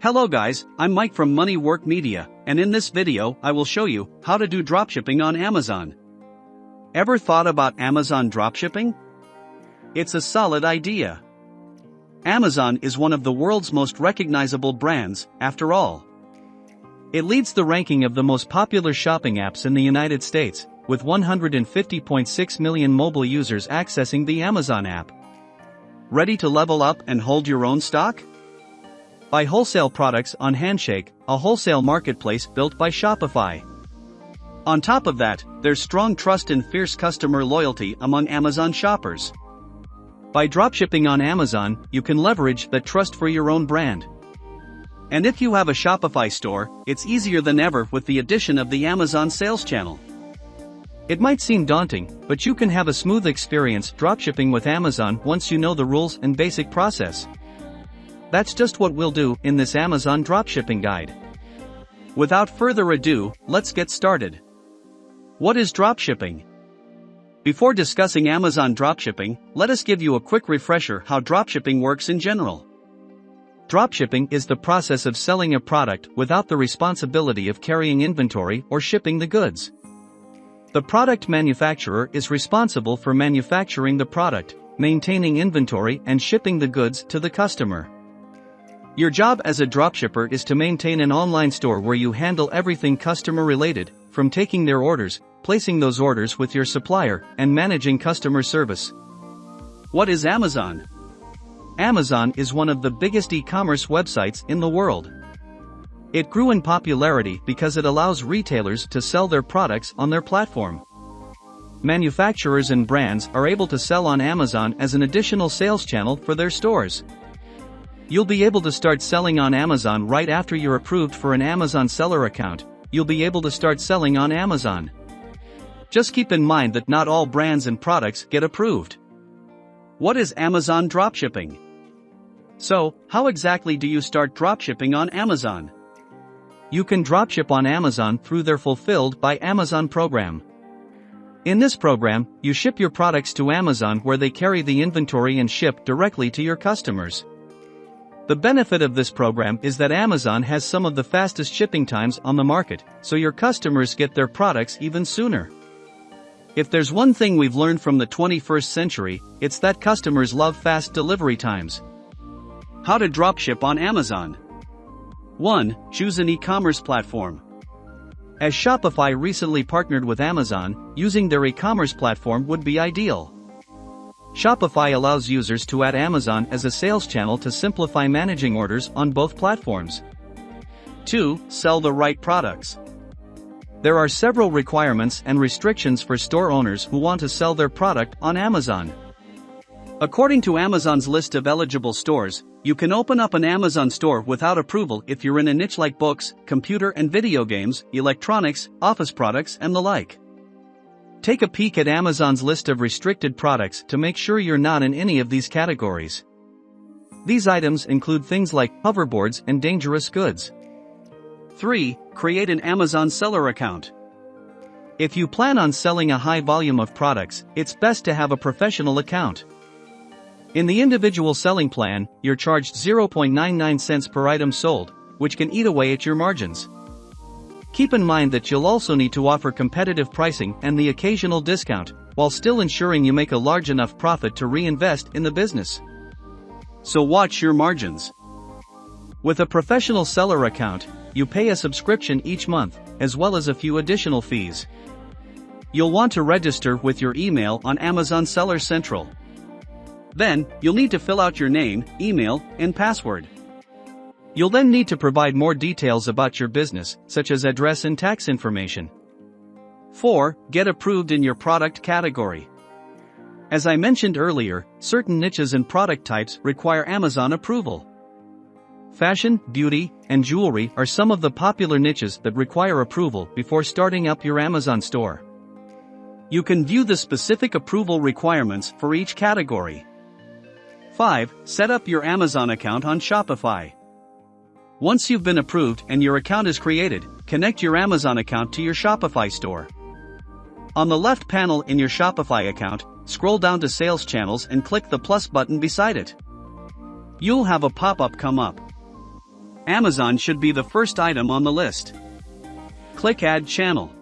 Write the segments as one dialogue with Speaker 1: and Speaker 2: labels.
Speaker 1: Hello guys, I'm Mike from Money Work Media, and in this video I will show you how to do dropshipping on Amazon. Ever thought about Amazon dropshipping? It's a solid idea. Amazon is one of the world's most recognizable brands, after all. It leads the ranking of the most popular shopping apps in the United States, with 150.6 million mobile users accessing the Amazon app. Ready to level up and hold your own stock? Buy wholesale products on Handshake, a wholesale marketplace built by Shopify. On top of that, there's strong trust and fierce customer loyalty among Amazon shoppers. By dropshipping on Amazon, you can leverage that trust for your own brand. And if you have a Shopify store, it's easier than ever with the addition of the Amazon sales channel. It might seem daunting, but you can have a smooth experience dropshipping with Amazon once you know the rules and basic process. That's just what we'll do in this Amazon dropshipping guide. Without further ado, let's get started. What is dropshipping? Before discussing Amazon dropshipping, let us give you a quick refresher how dropshipping works in general. Dropshipping is the process of selling a product without the responsibility of carrying inventory or shipping the goods. The product manufacturer is responsible for manufacturing the product, maintaining inventory and shipping the goods to the customer. Your job as a dropshipper is to maintain an online store where you handle everything customer related, from taking their orders, placing those orders with your supplier, and managing customer service. What is Amazon? Amazon is one of the biggest e-commerce websites in the world. It grew in popularity because it allows retailers to sell their products on their platform. Manufacturers and brands are able to sell on Amazon as an additional sales channel for their stores. You'll be able to start selling on Amazon right after you're approved for an Amazon seller account. You'll be able to start selling on Amazon. Just keep in mind that not all brands and products get approved. What is Amazon dropshipping? So, how exactly do you start dropshipping on Amazon? You can dropship on Amazon through their Fulfilled by Amazon program. In this program, you ship your products to Amazon where they carry the inventory and ship directly to your customers. The benefit of this program is that Amazon has some of the fastest shipping times on the market, so your customers get their products even sooner. If there's one thing we've learned from the 21st century, it's that customers love fast delivery times. How to dropship on Amazon 1. Choose an e-commerce platform. As Shopify recently partnered with Amazon, using their e-commerce platform would be ideal. Shopify allows users to add Amazon as a sales channel to simplify managing orders on both platforms. 2. Sell the right products. There are several requirements and restrictions for store owners who want to sell their product on Amazon. According to Amazon's list of eligible stores, you can open up an Amazon store without approval if you're in a niche like books, computer and video games, electronics, office products, and the like. Take a peek at Amazon's list of restricted products to make sure you're not in any of these categories. These items include things like hoverboards and dangerous goods. 3. Create an Amazon seller account. If you plan on selling a high volume of products, it's best to have a professional account. In the individual selling plan, you're charged 0.99 cents per item sold, which can eat away at your margins. Keep in mind that you'll also need to offer competitive pricing and the occasional discount, while still ensuring you make a large enough profit to reinvest in the business. So watch your margins. With a professional seller account, you pay a subscription each month, as well as a few additional fees. You'll want to register with your email on Amazon Seller Central. Then, you'll need to fill out your name, email, and password. You'll then need to provide more details about your business, such as address and tax information. 4. Get approved in your product category. As I mentioned earlier, certain niches and product types require Amazon approval. Fashion, beauty, and jewelry are some of the popular niches that require approval before starting up your Amazon store. You can view the specific approval requirements for each category. 5. Set up your Amazon account on Shopify. Once you've been approved and your account is created, connect your Amazon account to your Shopify store. On the left panel in your Shopify account, scroll down to Sales Channels and click the plus button beside it. You'll have a pop-up come up. Amazon should be the first item on the list. Click Add Channel.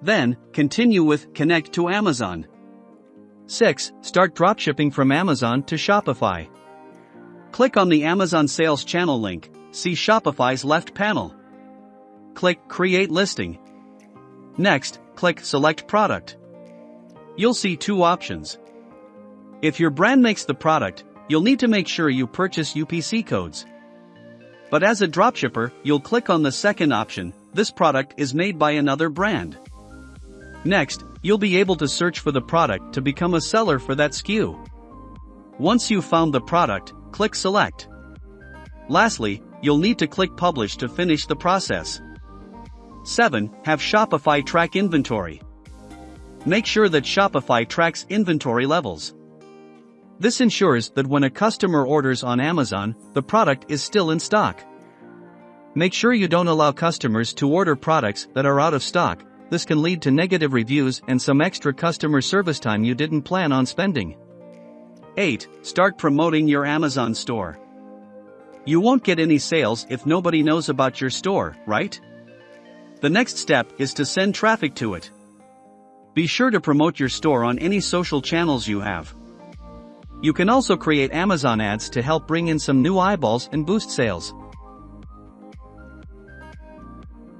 Speaker 1: Then, continue with Connect to Amazon. 6. Start dropshipping from Amazon to Shopify. Click on the Amazon Sales Channel link, see Shopify's left panel. Click Create Listing. Next, click Select Product. You'll see two options. If your brand makes the product, you'll need to make sure you purchase UPC codes. But as a dropshipper, you'll click on the second option, this product is made by another brand. Next, you'll be able to search for the product to become a seller for that SKU. Once you've found the product, click Select. Lastly, you'll need to click Publish to finish the process. 7. Have Shopify track inventory. Make sure that Shopify tracks inventory levels. This ensures that when a customer orders on Amazon, the product is still in stock. Make sure you don't allow customers to order products that are out of stock, this can lead to negative reviews and some extra customer service time you didn't plan on spending. 8. Start promoting your Amazon store. You won't get any sales if nobody knows about your store, right? The next step is to send traffic to it. Be sure to promote your store on any social channels you have. You can also create Amazon ads to help bring in some new eyeballs and boost sales.